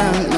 I'm